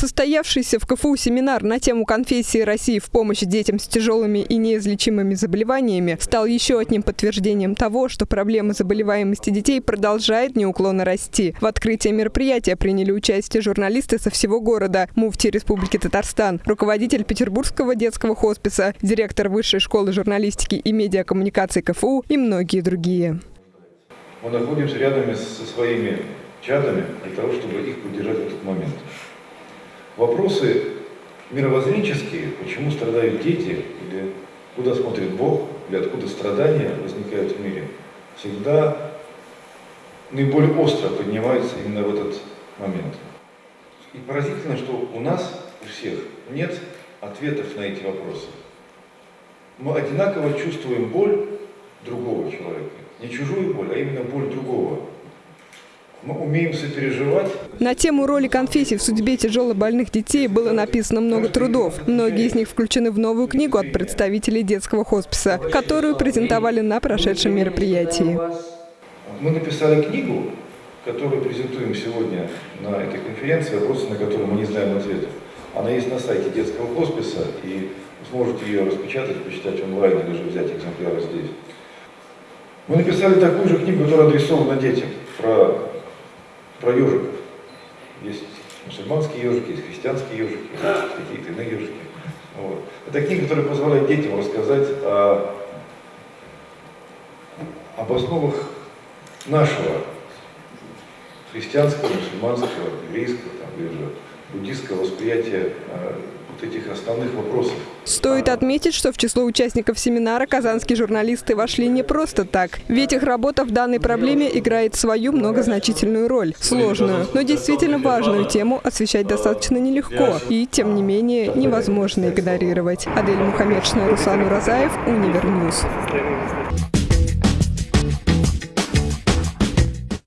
Состоявшийся в КФУ семинар на тему конфессии России в помощь детям с тяжелыми и неизлечимыми заболеваниями стал еще одним подтверждением того, что проблема заболеваемости детей продолжает неуклонно расти. В открытии мероприятия приняли участие журналисты со всего города, муфти Республики Татарстан, руководитель Петербургского детского хосписа, директор Высшей школы журналистики и медиакоммуникации КФУ и многие другие. Мы находимся рядом со своими чадами для того, чтобы их поддержать в этот момент. Вопросы мировоззренческие, почему страдают дети, или куда смотрит Бог, или откуда страдания возникают в мире, всегда наиболее остро поднимаются именно в этот момент. И поразительно, что у нас, у всех, нет ответов на эти вопросы. Мы одинаково чувствуем боль другого человека. Не чужую боль, а именно боль другого. Мы умеем сопереживать. На тему роли конфессий в судьбе тяжелобольных детей было написано много трудов. Многие из них включены в новую книгу от представителей детского хосписа, которую презентовали на прошедшем мероприятии. Мы написали книгу, которую презентуем сегодня на этой конференции, вопросы на которые мы не знаем ответов. Она есть на сайте детского хосписа, и вы сможете ее распечатать, почитать онлайн или же взять экземпляры здесь. Мы написали такую же книгу, которая адресована детям, про про ежиков. Есть мусульманские ежики, есть христианские ежики, какие-то иные ежики. Вот. Это книга, которая позволяет детям рассказать о, об основах нашего христианского, мусульманского, еврейского там, или же буддийского восприятия э, вот этих основных вопросов. Стоит отметить, что в число участников семинара казанские журналисты вошли не просто так. Ведь их работа в данной проблеме играет свою многозначительную роль. Сложную, но действительно важную тему освещать достаточно нелегко. И, тем не менее, невозможно игнорировать. Адель Мухаммедшина, Руслан Уразаев, Univer News.